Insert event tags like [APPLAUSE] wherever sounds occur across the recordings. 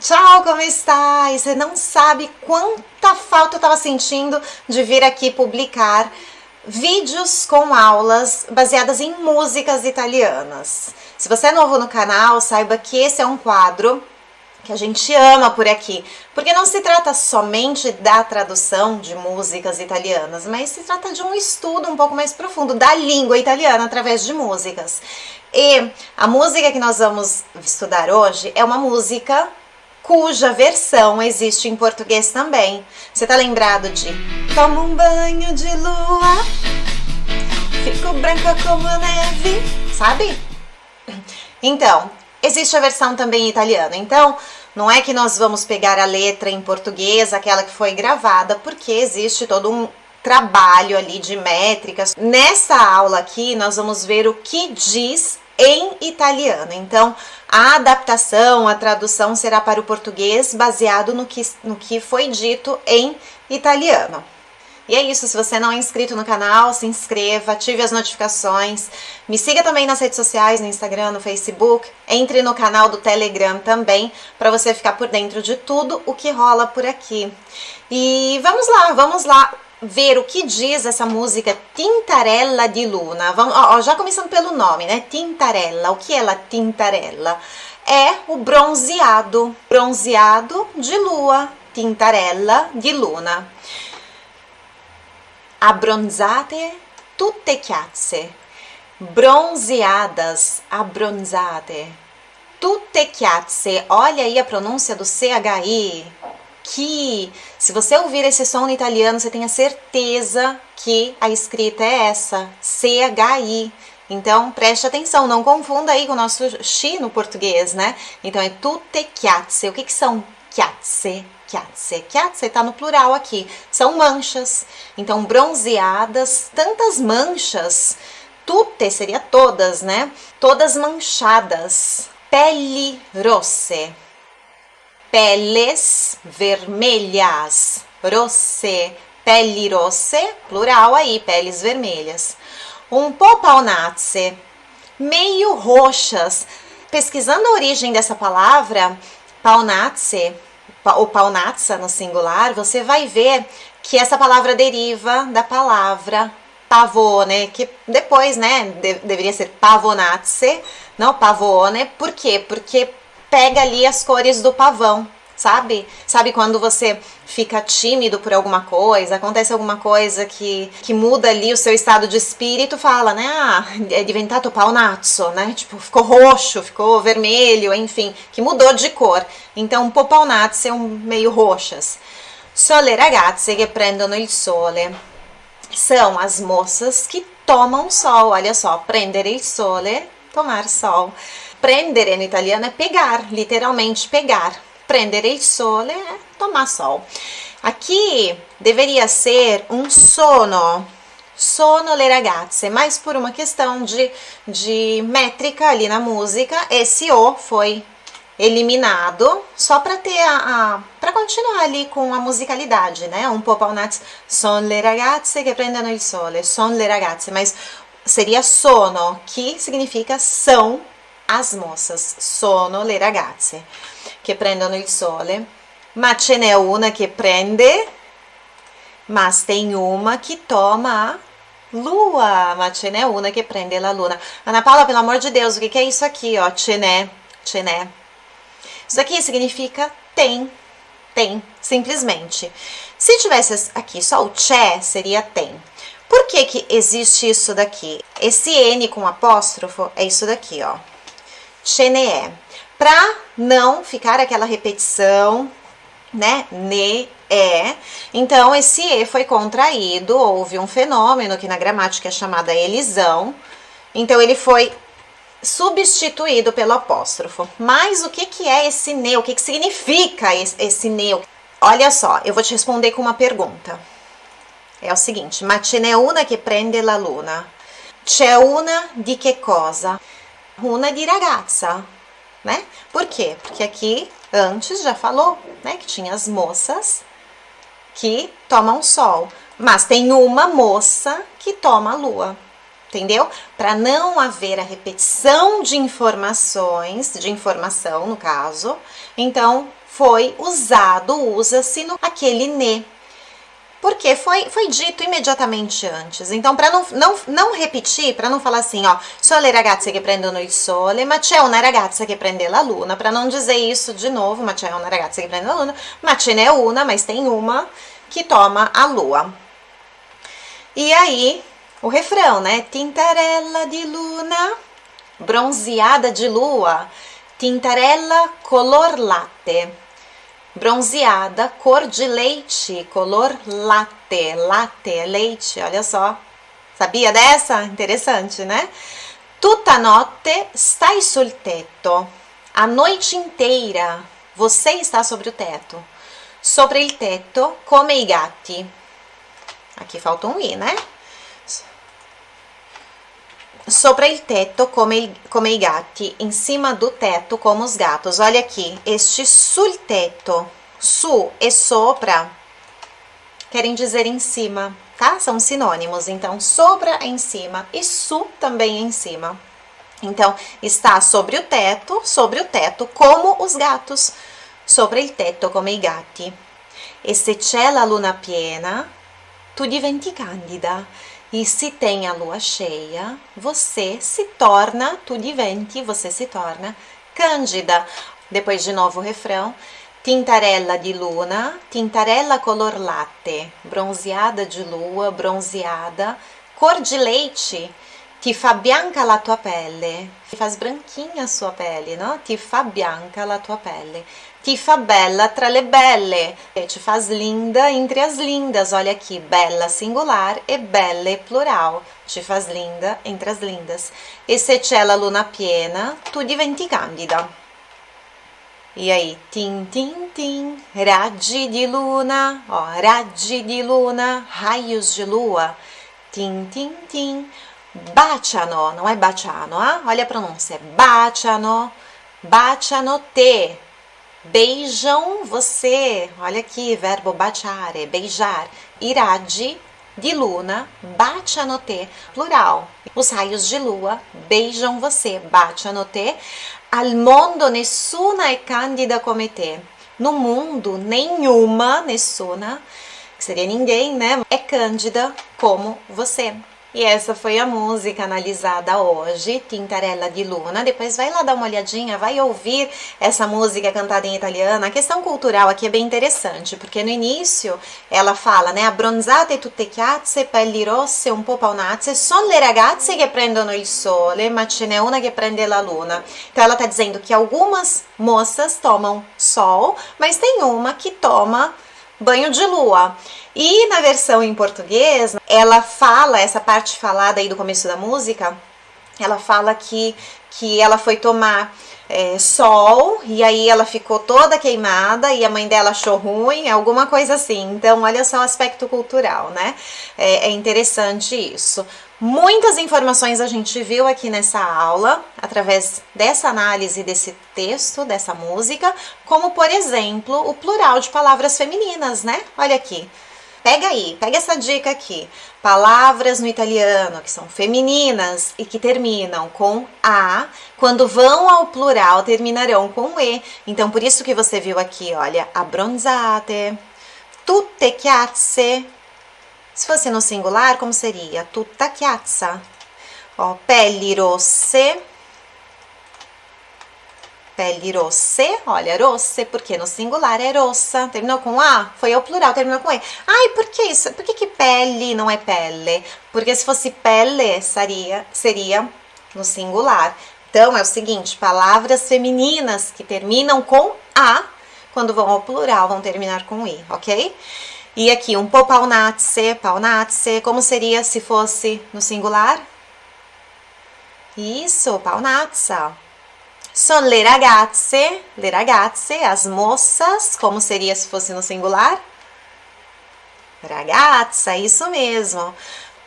Tchau, como está? E você não sabe quanta falta eu estava sentindo de vir aqui publicar vídeos com aulas baseadas em músicas italianas. Se você é novo no canal, saiba que esse é um quadro que a gente ama por aqui, porque não se trata somente da tradução de músicas italianas, mas se trata de um estudo um pouco mais profundo da língua italiana através de músicas. E a música que nós vamos estudar hoje é uma música cuja versão existe em português também. Você tá lembrado de Tomo um banho de lua, fico branca como neve, sabe? Então, existe a versão também em italiano. Então, não é que nós vamos pegar a letra em português, aquela que foi gravada, porque existe todo um trabalho ali de métricas. Nessa aula aqui, nós vamos ver o que diz em italiano. Então, a adaptação, a tradução será para o português baseado no que, no que foi dito em italiano. E é isso, se você não é inscrito no canal, se inscreva, ative as notificações, me siga também nas redes sociais, no Instagram, no Facebook, entre no canal do Telegram também, para você ficar por dentro de tudo o que rola por aqui. E vamos lá, vamos lá ver o que diz essa música Tintarella di Luna. Vamos, ó, já começando pelo nome, né? Tintarella. O que é a Tintarella? É o bronzeado, bronzeado de lua, Tintarella di Luna. Abbronzate tutte chiazze. Bronzeadas, abbronzate. Tutte chiazze. Olha aí a pronúncia do CHI que, se você ouvir esse som em italiano, você tenha certeza que a escrita é essa, C-H-I. Então, preste atenção, não confunda aí com o nosso chi no português, né? Então, é tutte chiazze. O que, que são chiazze? Chiazze. Chiazze está no plural aqui. São manchas. Então, bronzeadas, tantas manchas. Tutte seria todas, né? Todas manchadas. Pelle rosse peles vermelhas, rosse, pele rosse, plural aí, peles vermelhas. Um po paonazze, meio roxas. Pesquisando a origem dessa palavra, paonazze, ou paonazza no singular, você vai ver que essa palavra deriva da palavra pavone, que depois, né, de, deveria ser pavonazze, não pavone, por quê? Porque pega ali as cores do pavão, sabe? Sabe quando você fica tímido por alguma coisa, acontece alguma coisa que, que muda ali o seu estado de espírito, fala, né? Ah, é diventato paonazzo, né? Tipo, ficou roxo, ficou vermelho, enfim, que mudou de cor. Então, paonazze é um meio roxas. Sole ragazze che prendono il sole. São as moças que tomam sol, olha só, prendere il sole, tomar sol. Prendere no italiano é pegar, literalmente pegar. Prendere il sole é tomar sol. Aqui deveria ser um sono, sono le ragazze, mas por uma questão de, de métrica ali na música, esse O foi eliminado, só para ter a, a para continuar ali com a musicalidade, né? Um po' paunazzi, son le ragazze che prendono il sole, son le ragazze, mas seria sono, que significa são as moças, sono le ragazze che prendono il sole, ma ce n'è una che prende, mas tem uma que toma a lua, ma ce n'è una che prende la luna. Ana Paula, pelo amor de Deus, o que, que é isso aqui, ó? Ce n'è, ce n'è. Isso aqui significa tem, tem, simplesmente. Se tivesse aqui só o c'è, seria tem. Por que que existe isso daqui? Esse N com apóstrofo é isso daqui, ó ce ne é. Para não ficar aquela repetição, né? Ne é. Então, esse E foi contraído, houve um fenômeno que na gramática é chamada elisão. Então, ele foi substituído pelo apóstrofo. Mas o que, que é esse ne? O que, que significa esse, ne? Olha só, eu vou te responder com uma pergunta. É o seguinte, ma ce una che prende la luna. C'è una di che cosa? Una di ragazza, né? Por quê? Porque aqui antes já falou, né, que tinha as moças que tomam sol, mas tem uma moça que toma a lua. entendeu? Para não haver a repetição de informações, de informação no caso, então foi usado, usa-se aquele ne. Porque foi, foi dito imediatamente antes. Então, para não, não, não repetir, para não falar assim, ó, sono le ragazze che prendono il sole, ma c'è una ragazza che prende la luna, para não dizer isso de novo, ma c'è una ragazza che prende la luna, ma ce n'è una, mas tem uma que toma a lua. E aí, o refrão, né? Tintarella di luna, bronzeada de lua, tintarella color latte. Bronzeada, cor de leite, color latte. Latte é leite, olha só. Sabia dessa? Interessante, né? Tutta notte stai sul tetto. A noite inteira você está sobre o teto. Sobre il tetto come i gatti. Aqui falta um i, né? Sopra il tetto come, come i gatti, em cima do teto como os gatos. Olha aqui, este sul tetto, su e sopra querem dizer em cima, tá? São sinônimos. Então, sobra é em cima e su também é em cima. Então, está sobre o teto, sobre o teto, como os gatos. Sopra il tetto come i gatti. E se c'è la luna piena, tu diventi candida. E se tem a lua cheia, você se torna, tu diventi, você se torna cândida. Depois de novo o refrão. Tintarella di luna, tintarella color latte, bronzeada de lua, bronzeada, cor de leite, ti fa bianca la tua pelle, ti faz branquinha a sua pele, no? Ti fa bianca la tua pelle ti fa bella tra le belle, te faz linda entre as lindas. Olha aqui, bella singular e belle plural, te faz linda entre as lindas. E se c'è la luna piena, tu diventi candida. E aí, tim, tim, tim, raggi di luna, ó, raggi di luna, raios de lua, tim, tim, tim, baciano, não é baciano, ah? olha a pronúncia, baciano, baciano te, beijam você. Olha aqui, verbo baciare, beijar. Irade de luna, bacianote, plural. Os raios de lua beijam você, bacianote. Al mondo nessuna é candida come te. No mundo, nenhuma, nessuna, que seria ninguém, né? É cândida como você. E essa foi a música analisada hoje, Tintarella di Luna. Depois vai lá dar uma olhadinha, vai ouvir essa música cantada em italiano. A questão cultural aqui é bem interessante, porque no início ela fala, né, abbronzate tutte chiazze, pelli rosse, un po' paonazze, sono le ragazze che prendono il sole, ma ce n'è una che prende la luna. Então ela está dizendo que algumas moças tomam sol, mas tem uma que toma banho de lua. E na versão em português, ela fala, essa parte falada aí do começo da música, ela fala que, que ela foi tomar é, sol e aí ela ficou toda queimada e a mãe dela achou ruim, alguma coisa assim. Então, olha só o aspecto cultural, né? É, é interessante isso. Muitas informações a gente viu aqui nessa aula, através dessa análise desse texto, dessa música, como por exemplo o plural de palavras femininas, né? Olha aqui. Pega aí, pega essa dica aqui. Palavras no italiano que são femininas e que terminam com a, quando vão ao plural terminarão com e. Então por isso que você viu aqui, olha, abbronzate, tutte chiazze, se fosse no singular, como seria? Tutta chiazza. Ó, rosse. Pelli rosse, olha, rosse, porque no singular é rossa, terminou com A, foi ao plural, terminou com E. Ai, por que isso? Por que, que pele não é pele? Porque se fosse pele, seria, seria no singular. Então, é o seguinte, palavras femininas que terminam com A, quando vão ao plural, vão terminar com I, ok? E aqui, um po' paunazze, paunazze, como seria se fosse no singular? Isso, paunazza. Sono le ragazze, le ragazze, as moças, como seria se fosse no singular? Ragazza, isso mesmo.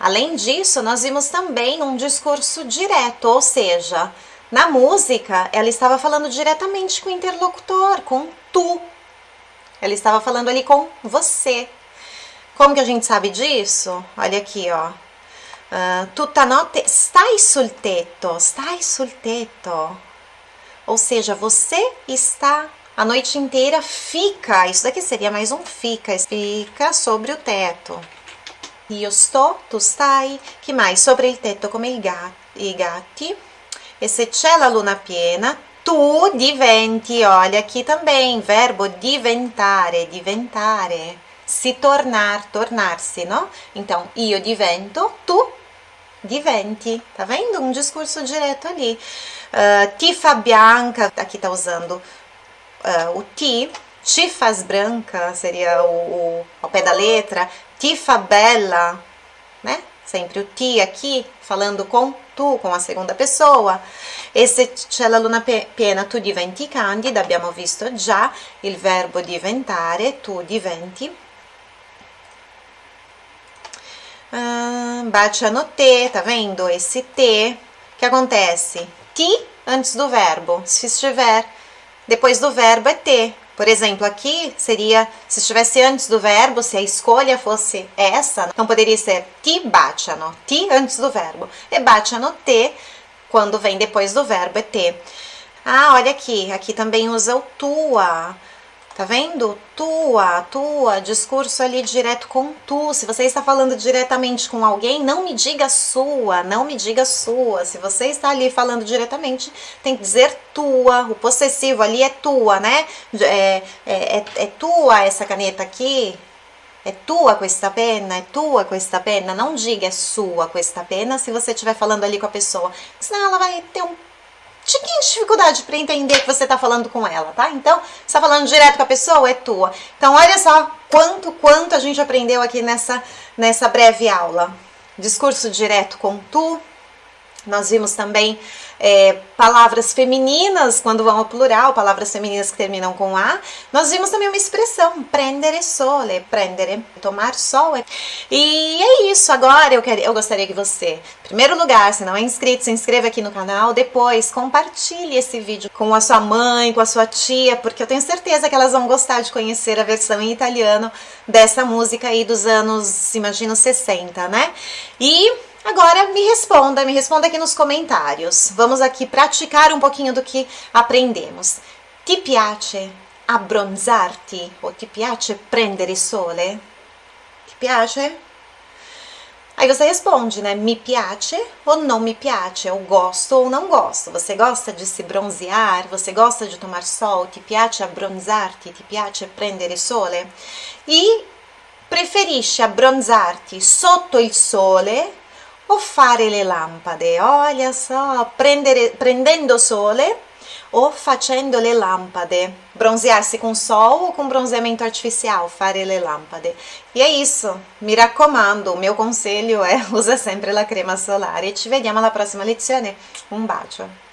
Além disso, nós vimos também um discurso direto, ou seja, na música ela estava falando diretamente com o interlocutor, com tu, ela estava falando ali com você. Como que a gente sabe disso? Olha aqui, ó. Uh, tutta notte stai sul tetto, stai sul tetto. Ou seja, você está a noite inteira, fica. Isso daqui seria mais um fica, fica sobre o teto. Io sto, tu stai. Que mais? Sobre il tetto come i gatti. E se c'è la luna piena, tu diventi. Olha aqui também, verbo diventare, diventare. Se tornar, tornar-se, no? Então, io divento, tu diventi. Tá vendo? Um discurso direto ali. Uh, tifa bianca, aqui tá usando uh, o ti. Tifas branca seria o, o, ao pé da letra. Tifa bella, né? Sempre o ti aqui, falando com tu, com a segunda pessoa. E se c'è la luna piena, tu diventi candida, abbiamo visto già il verbo diventare, tu diventi. Ah, baciano te, tá vendo? Esse. O que acontece? Ti antes do verbo. Se estiver depois do verbo é te. Por exemplo, aqui seria, se estivesse antes do verbo, se a escolha fosse essa, não poderia ser ti baciano, ti antes do verbo. E baciano te, quando vem depois do verbo, é te. Ah, olha aqui, aqui também usa o tua. Tá vendo? Tua, tua, discurso ali direto com tu. Se você está falando diretamente com alguém, não me diga sua, não me diga sua. Se você está ali falando diretamente, tem que dizer tua. O possessivo ali é tua, né? É, é, é, é tua essa caneta aqui. É tua questa penna, é tua questa penna. Não diga é sua questa penna se você estiver falando ali com a pessoa. Senão ela vai ter um tiquinho de dificuldade para entender que você está falando com ela, tá? Então, está falando direto com a pessoa, é tua. Então, olha só quanto, quanto a gente aprendeu aqui nessa, nessa breve aula. Discurso direto com tu. Nós vimos também é, palavras femininas, quando vão ao plural, palavras femininas que terminam com A. Nós vimos também uma expressão, prendere sole, prendere, tomar sol. E é isso, agora eu, quero, eu gostaria que você, em primeiro lugar, se não é inscrito, se inscreva aqui no canal, depois compartilhe esse vídeo com a sua mãe, com a sua tia, porque eu tenho certeza que elas vão gostar de conhecer a versão em italiano dessa música aí dos anos, imagino, 60, né? E Agora me responda, me responda aqui nos comentários. Vamos aqui praticar um pouquinho do que aprendemos. Ti piace abbronzarti o ti piace prendere sole? Ti piace? Aí você responde, né? Me piace ou não me piace? Eu gosto ou não gosto. Você gosta de se bronzear? Você gosta de tomar sol? Ti piace abbronzarti? Ti piace prendere sole? E preferisce abbronzarti sotto il sole o fare le lampade, olha só, prendere, prendendo sole ou facendo le lampade, bronzear-se com sol ou com bronzeamento artificial, fare le lampade. E é isso, mi raccomando, o meu conselho é [LAUGHS] usa sempre la crema solare. Ci vediamo alla prossima lezione, un bacio!